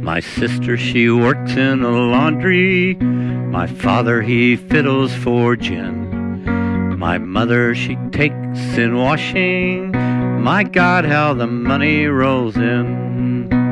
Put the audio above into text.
My sister, she works in a laundry. My father, he fiddles for gin. My mother, she takes in washing. My God, how the money rolls in.